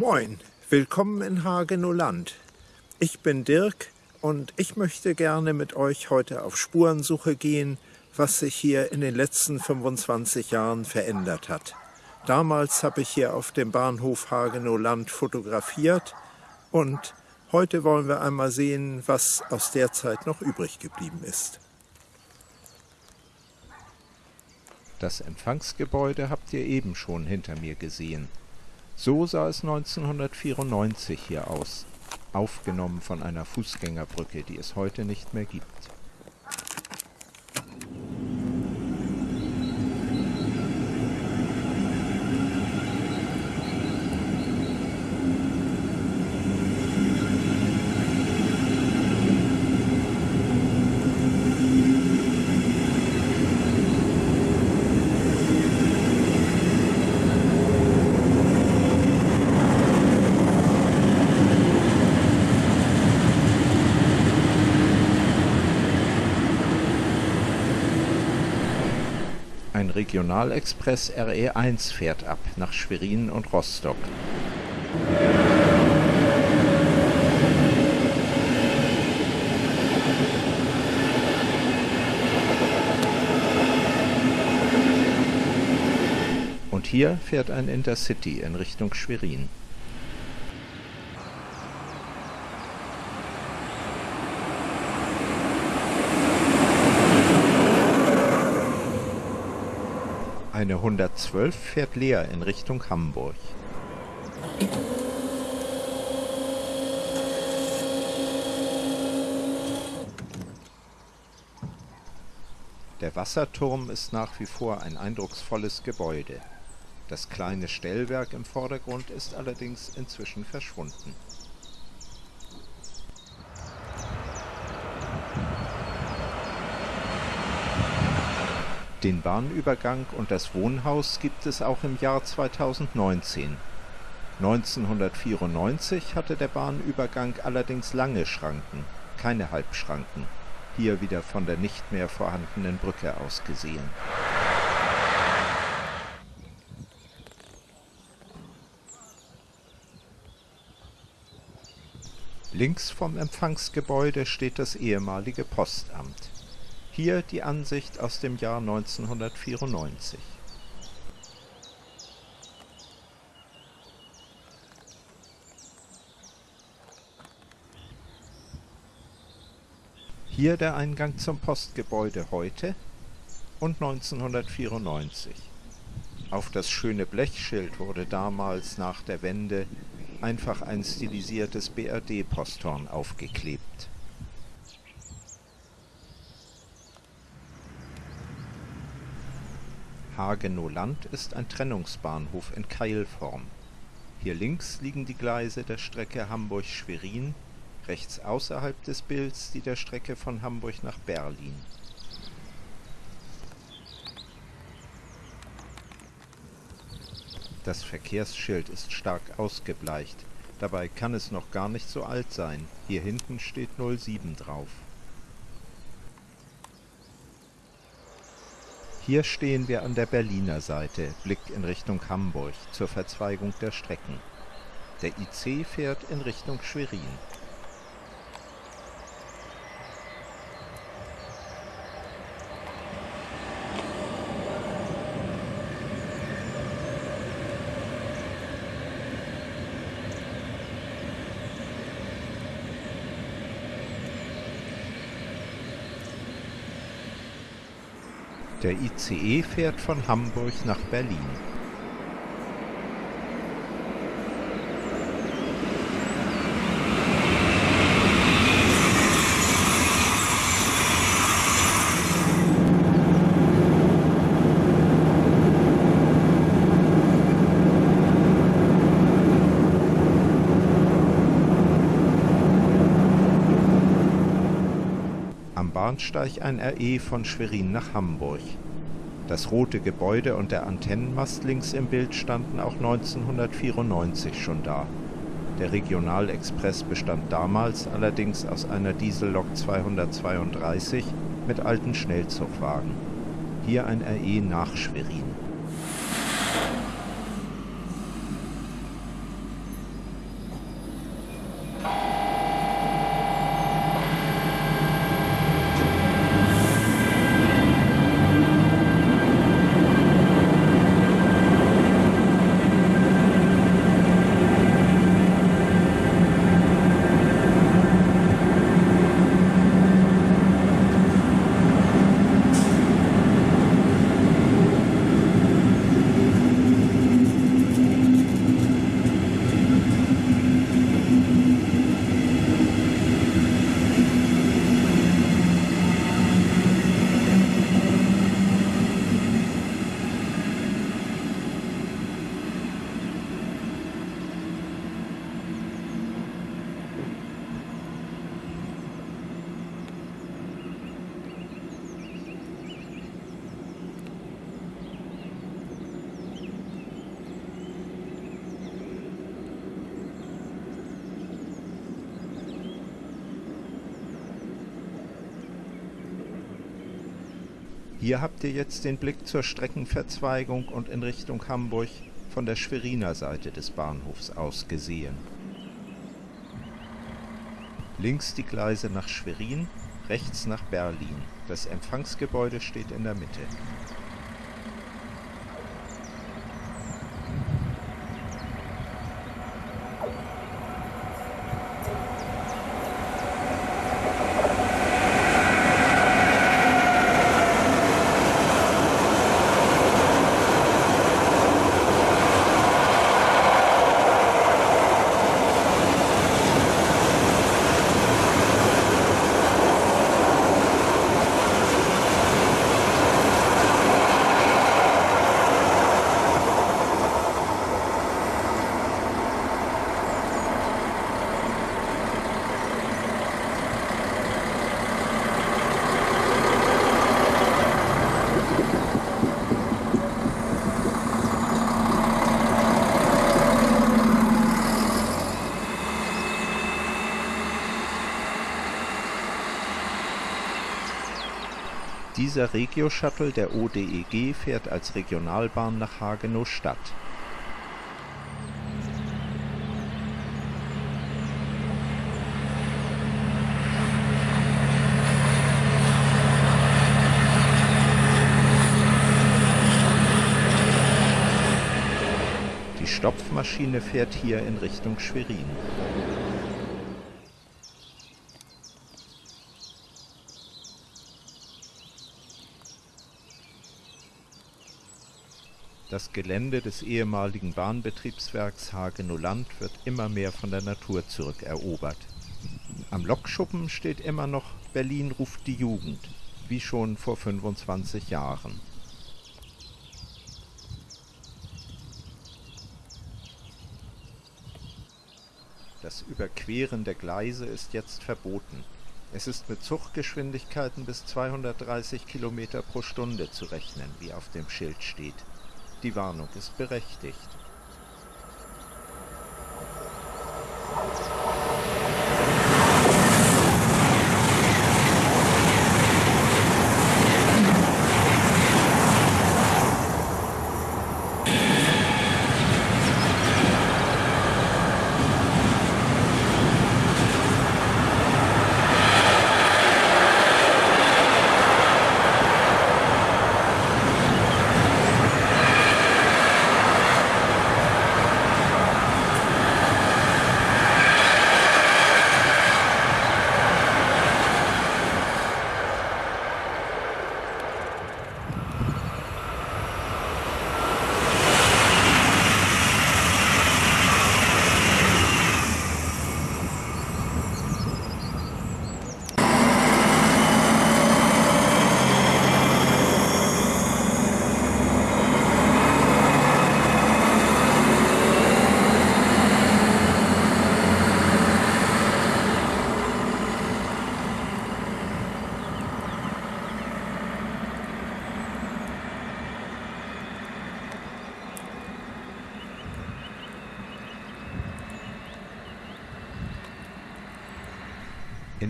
Moin, willkommen in Hagenow Ich bin Dirk und ich möchte gerne mit euch heute auf Spurensuche gehen, was sich hier in den letzten 25 Jahren verändert hat. Damals habe ich hier auf dem Bahnhof Hagenow fotografiert und heute wollen wir einmal sehen, was aus der Zeit noch übrig geblieben ist. Das Empfangsgebäude habt ihr eben schon hinter mir gesehen. So sah es 1994 hier aus, aufgenommen von einer Fußgängerbrücke, die es heute nicht mehr gibt. Regionalexpress RE1 fährt ab nach Schwerin und Rostock. Und hier fährt ein Intercity in Richtung Schwerin. Eine 112 fährt leer in Richtung Hamburg. Der Wasserturm ist nach wie vor ein eindrucksvolles Gebäude. Das kleine Stellwerk im Vordergrund ist allerdings inzwischen verschwunden. Den Bahnübergang und das Wohnhaus gibt es auch im Jahr 2019. 1994 hatte der Bahnübergang allerdings lange Schranken, keine Halbschranken, hier wieder von der nicht mehr vorhandenen Brücke aus gesehen. Links vom Empfangsgebäude steht das ehemalige Postamt. Hier die Ansicht aus dem Jahr 1994. Hier der Eingang zum Postgebäude heute und 1994. Auf das schöne Blechschild wurde damals nach der Wende einfach ein stilisiertes BRD-Posthorn aufgeklebt. Hagenow-Land ist ein Trennungsbahnhof in Keilform. Hier links liegen die Gleise der Strecke Hamburg-Schwerin, rechts außerhalb des Bilds die der Strecke von Hamburg nach Berlin. Das Verkehrsschild ist stark ausgebleicht, dabei kann es noch gar nicht so alt sein, hier hinten steht 07 drauf. Hier stehen wir an der Berliner Seite, Blick in Richtung Hamburg, zur Verzweigung der Strecken. Der IC fährt in Richtung Schwerin. Der ICE fährt von Hamburg nach Berlin. Bahnsteig ein RE von Schwerin nach Hamburg. Das rote Gebäude und der Antennenmast links im Bild standen auch 1994 schon da. Der Regionalexpress bestand damals allerdings aus einer Diesellok 232 mit alten Schnellzugwagen. Hier ein RE nach Schwerin Hier habt ihr jetzt den Blick zur Streckenverzweigung und in Richtung Hamburg von der Schweriner Seite des Bahnhofs aus gesehen. Links die Gleise nach Schwerin, rechts nach Berlin. Das Empfangsgebäude steht in der Mitte. Dieser Regio-Shuttle der ODEG fährt als Regionalbahn nach Hagenow-Stadt. Die Stopfmaschine fährt hier in Richtung Schwerin. Das Gelände des ehemaligen Bahnbetriebswerks Hagenow-Land wird immer mehr von der Natur zurückerobert. Am Lokschuppen steht immer noch Berlin ruft die Jugend, wie schon vor 25 Jahren. Das Überqueren der Gleise ist jetzt verboten. Es ist mit Zuggeschwindigkeiten bis 230 Kilometer pro Stunde zu rechnen, wie auf dem Schild steht. Die Warnung ist berechtigt.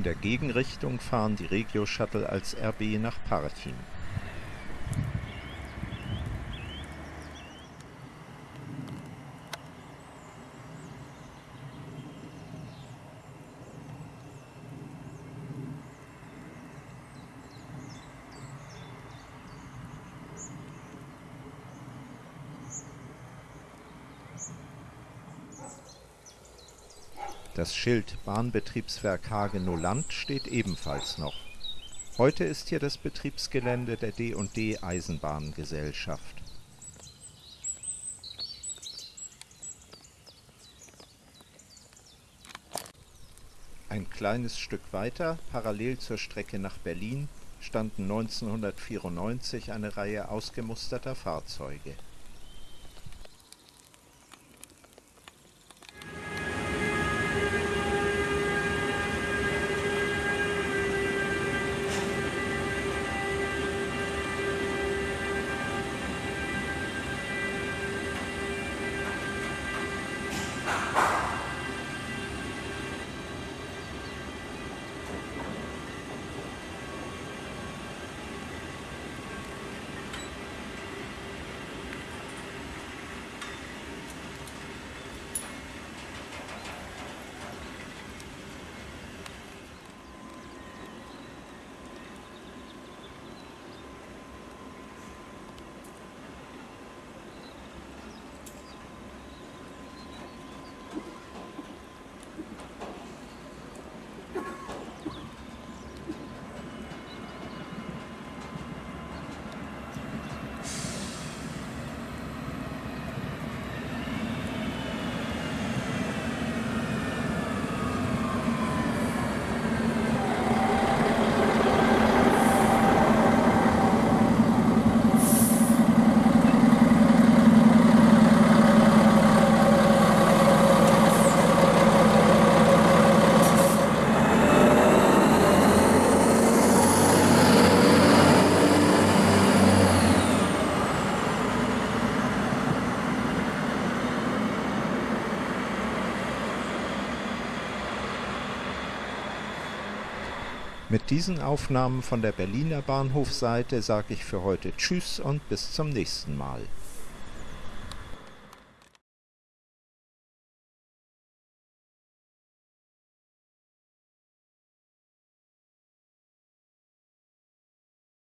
In der Gegenrichtung fahren die Regio-Shuttle als RB nach Parchim. Das Schild Bahnbetriebswerk Hagenow-Land steht ebenfalls noch. Heute ist hier das Betriebsgelände der D&D Eisenbahngesellschaft. Ein kleines Stück weiter, parallel zur Strecke nach Berlin, standen 1994 eine Reihe ausgemusterter Fahrzeuge Mit diesen Aufnahmen von der Berliner Bahnhofseite sage ich für heute Tschüss und bis zum nächsten Mal.